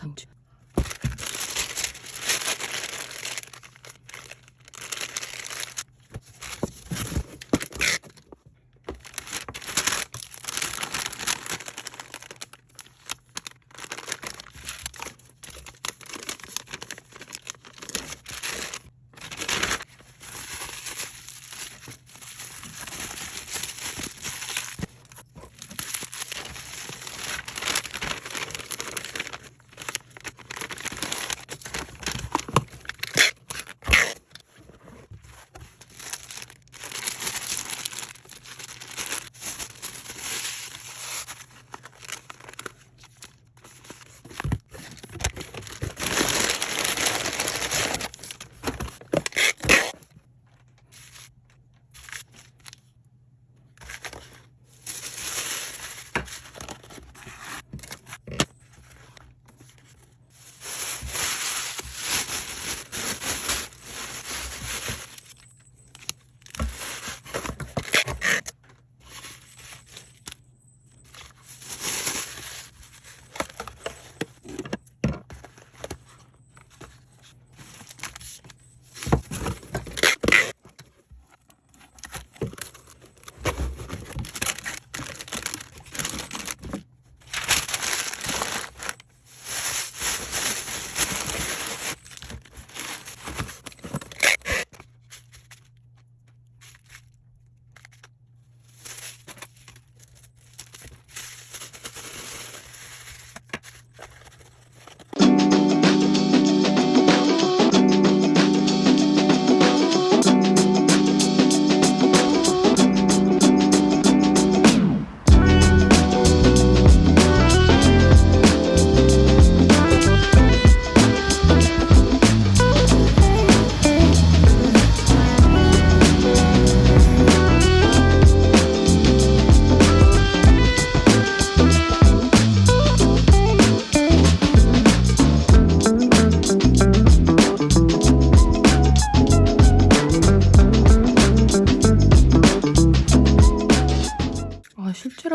상추.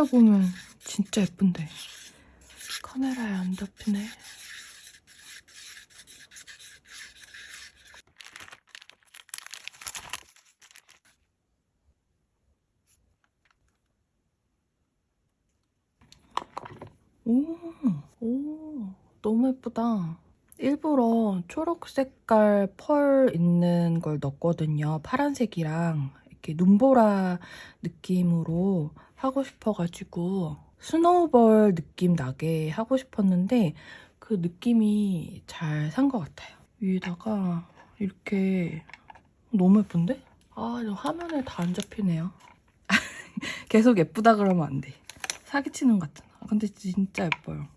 보면 진짜 예쁜데 카메라에 안 잡히네. 오, 오, 너무 예쁘다. 일부러 초록 색깔 펄 있는 걸 넣었거든요. 파란색이랑 이렇게 눈보라 느낌으로 하고 싶어가지고 스노우볼 느낌 나게 하고 싶었는데 그 느낌이 잘 산 것 같아요. 위에다가 이렇게 너무 예쁜데? 아, 저 화면에 다 안 잡히네요. 계속 예쁘다 그러면 안 돼. 사기치는 것 같잖아. 근데 진짜 예뻐요.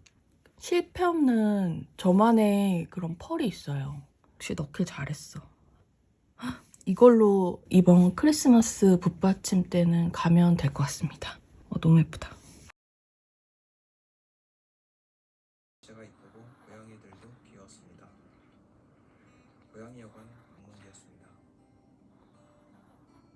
실패 없는 저만의 그런 펄이 있어요. 역시 넣길 잘했어. 헉, 이걸로 이번 크리스마스 붓받침 때는 가면 될 것 같습니다. 어, 너무 예쁘다. 제가 이쁘고 고양이들도 귀여웠습니다. 고양이 여관.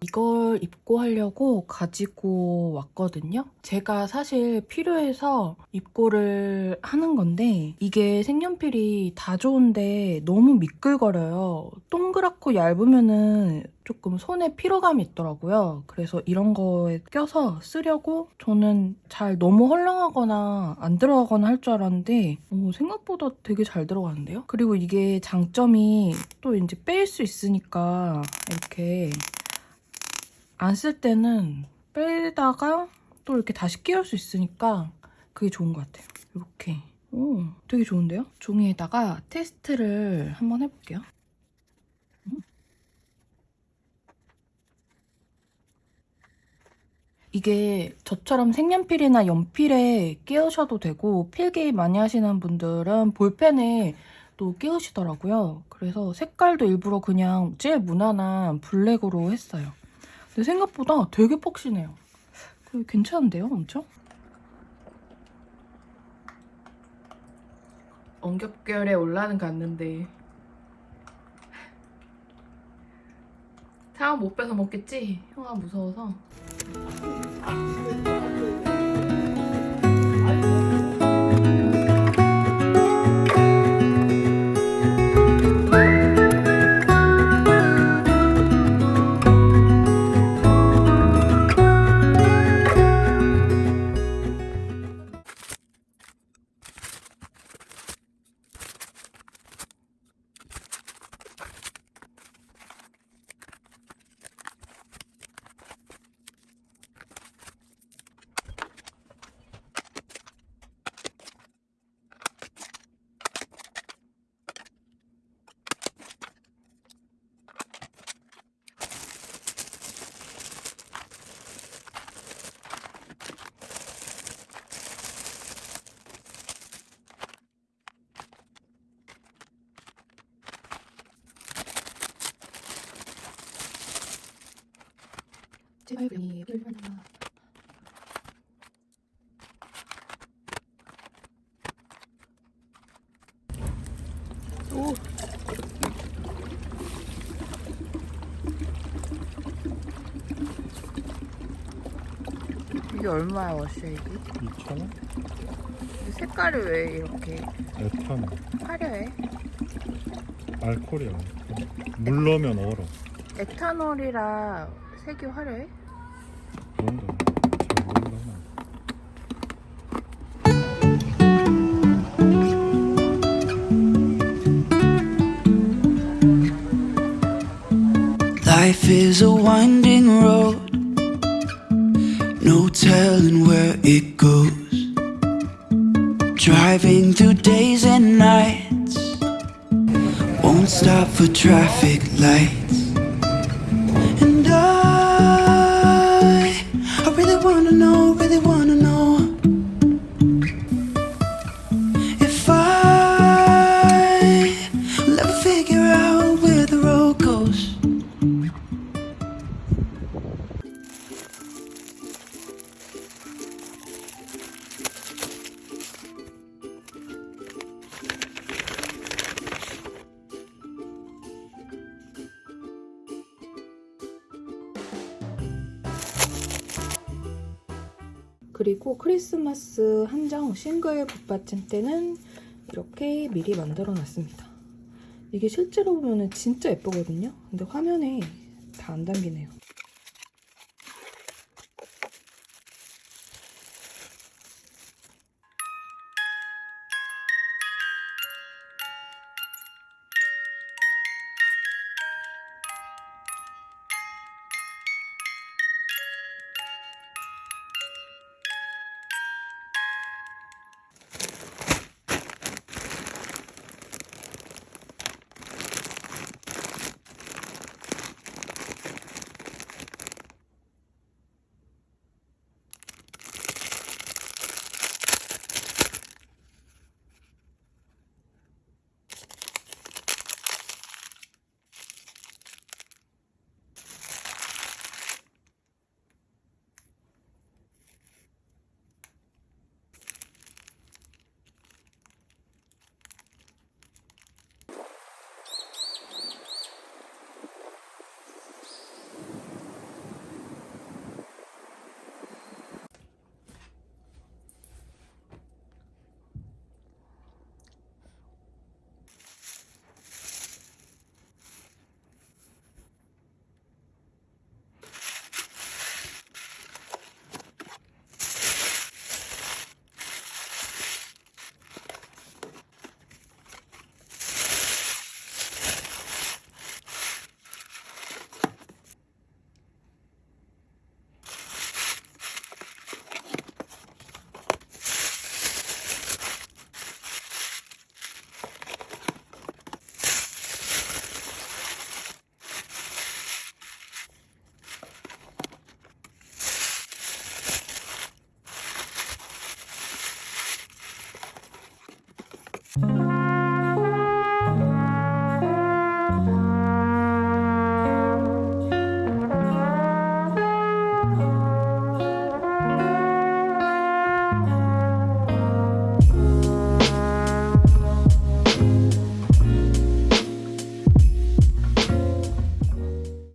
이걸 입고 하려고 가지고 왔거든요. 제가 사실 필요해서 입고를 하는 건데 이게 색연필이 다 좋은데 너무 미끌거려요. 동그랗고 얇으면은 조금 손에 피로감이 있더라고요. 그래서 이런 거에 껴서 쓰려고 저는 잘 너무 헐렁하거나 안 들어가거나 할 줄 알았는데 오, 생각보다 되게 잘 들어가는데요? 그리고 이게 장점이 또 이제 뺄 수 있으니까 이렇게 안 쓸 때는 빼다가 또 이렇게 다시 끼울 수 있으니까 그게 좋은 것 같아요. 이렇게. 오, 되게 좋은데요? 종이에다가 테스트를 한번 해볼게요. 음. 이게 저처럼 색연필이나 연필에 끼우셔도 되고 필기 많이 하시는 분들은 볼펜에 또 끼우시더라고요. 그래서 색깔도 일부러 그냥 제일 무난한 블랙으로 했어요. 근데 생각보다 되게 폭신해요. 그 괜찮은데요, 엄청? 엉겹결에 올라는 갔는데 사람 못 빼서 먹겠지? 형아 무서워서 제발 그리 불러라. 오. 이게 얼마야 워쉐이기? 2,000원? 색깔이 왜 이렇게 에탄올 화려해? 알코올이야 물 넣으면 얼어 에탄올이라 색이 화려해? Life is a winding road. No telling where it goes. Driving through days and nights. Won't stop for traffic lights. 크리스마스 한정 싱글 붙받침대는 이렇게 미리 만들어 놨습니다. 이게 실제로 보면 진짜 예쁘거든요. 근데 화면에 다 안 담기네요.